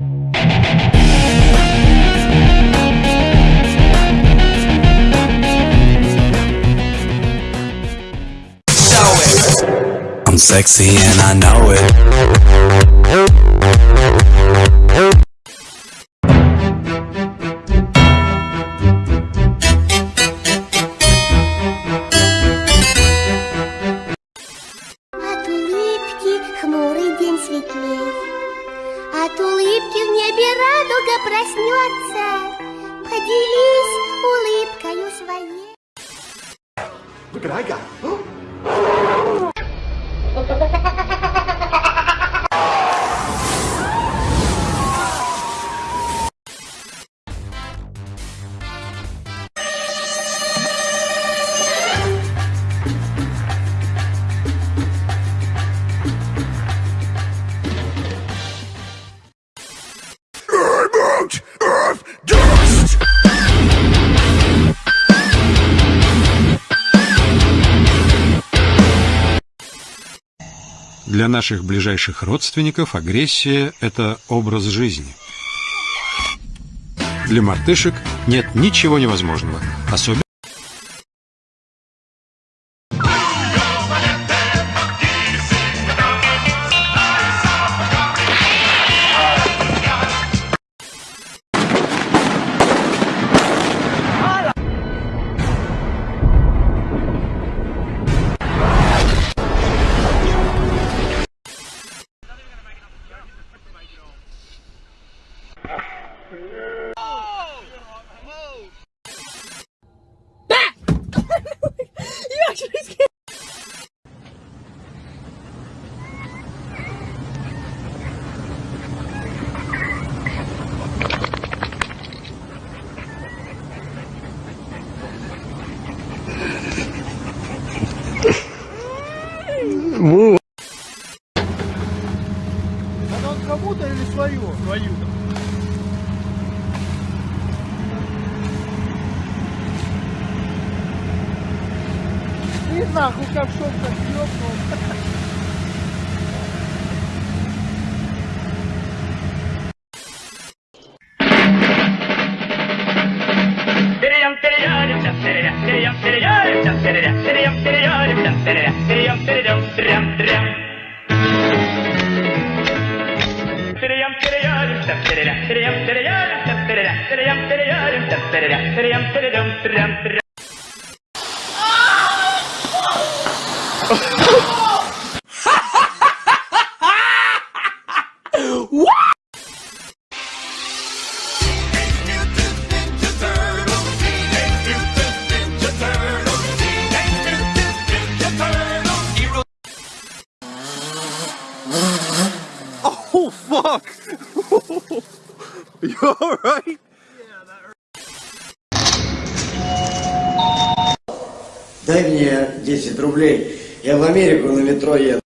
I'm sexy and I know it. Радуга проснется. Поделись улыбкою своей. Look what I got. Для наших ближайших родственников агрессия – это образ жизни. Для мартышек нет ничего невозможного, особенно Woo. Нахуй как шок-то съебнул. Oh, fuck! you alright? Дай мне 10 рублей. Я в Америку на метро еду.